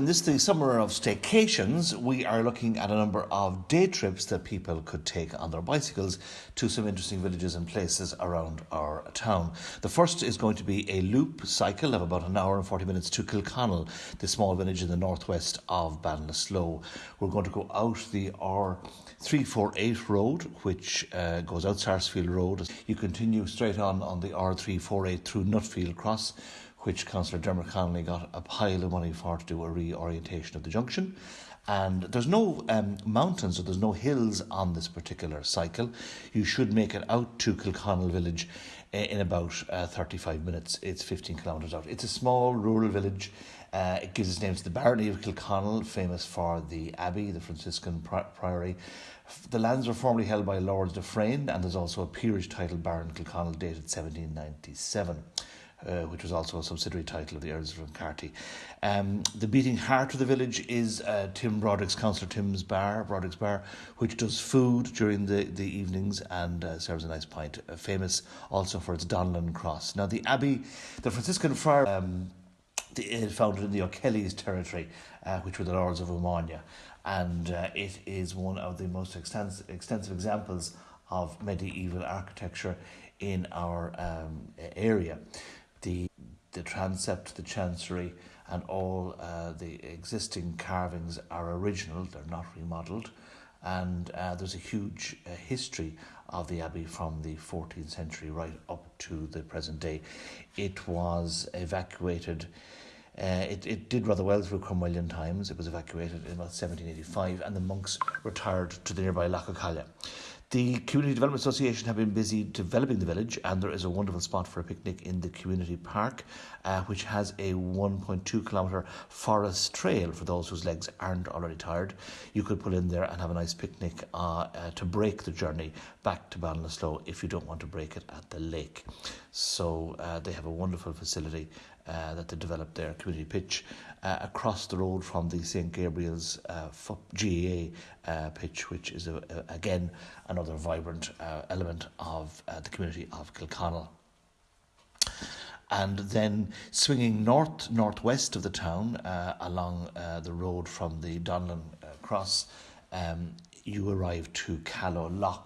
In this the summer of staycations, we are looking at a number of day trips that people could take on their bicycles to some interesting villages and places around our town. The first is going to be a loop cycle of about an hour and 40 minutes to Kilconnell, the small village in the northwest of Ballinasloe. We're going to go out the R348 road, which uh, goes out Sarsfield Road. You continue straight on on the R348 through Nutfield Cross which Councillor Dermot Connolly got a pile of money for to do a reorientation of the junction. And there's no um, mountains or there's no hills on this particular cycle. You should make it out to Kilconnell village in about uh, 35 minutes. It's 15 kilometres out. It's a small rural village. Uh, it gives its name to the barony of Kilconnell, famous for the abbey, the Franciscan pri- priory. The lands were formerly held by Lords Dufresne, and there's also a peerage title Baron Kilconnell dated 1797 uh, which was also a subsidiary title of the Earls of Carty. Um, the beating heart of the village is uh, Tim Broderick's Councillor Tim's Bar, Broderick's Bar, which does food during the, the evenings and uh, serves a nice pint. Uh, famous also for its Donlan Cross. Now, the Abbey, the Franciscan friar, um, the, uh, founded in the O'Kelly's territory, which were the Lords of Umania, and it is one of the most extensive, extensive examples of medieval architecture in our um, area the transept, the chancery, and all uh, the existing carvings are original. They're not remodelled, and uh, there's a huge uh, history of the abbey from the 14th century right up to the present day. It was evacuated. Uh, it, it did rather well through Cromwellian times. It was evacuated in about 1785, and the monks retired to the nearby Lough Callia. The Community Development Association have been busy developing the village, and there is a wonderful spot for a picnic in the community park, uh, which has a 1.2 kilometre forest trail for those whose legs aren't already tired. You could pull in there and have a nice picnic uh, uh, to break the journey back to Ballinasloe if you don't want to break it at the lake. So uh, they have a wonderful facility uh, that they developed their community pitch uh, across the road from the St Gabriel's uh, GAA uh, pitch, which is a, a, again another vibrant uh, element of uh, the community of Kilconnell. And then swinging north northwest of the town uh, along uh, the road from the Donlan uh, Cross, um, you arrive to Callow Lough,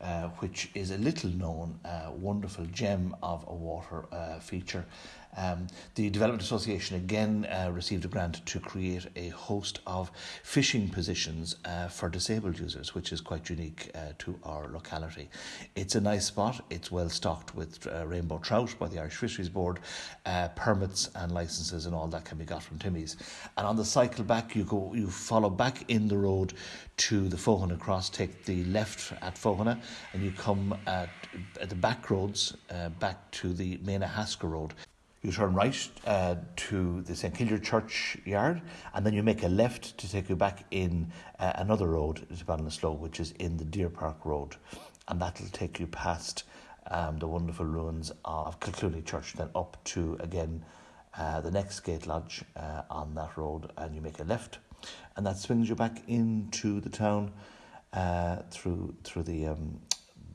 uh, which is a little known, uh, wonderful gem of a water uh, feature. Um, the Development Association again uh, received a grant to create a host of fishing positions uh, for disabled users, which is quite unique uh, to our locality. It's a nice spot, it's well stocked with rainbow trout by the Irish Fisheries Board, permits and licenses and all that can be got from Timmy's. And on the cycle back, you go, you follow back in the road to the Fohana Cross, take the left at Fohana, and you come at, at the back roads uh, back to the Maina Hasker Road. You turn right uh, to the St Killier Church yard, and then you make a left to take you back in uh, another road to Ballinasloe, which is in the Deer Park Road, and that'll take you past um, the wonderful ruins of Kilclooney Church, then up to again uh, the next gate lodge uh, on that road, and you make a left, and that swings you back into the town uh, through through the um,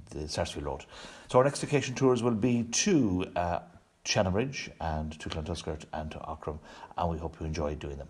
the Sarsfield Road. So our next vacation tours will be to uh, Shannonbridge and to Clontuskert and to Aughrim, and we hope you enjoy doing them.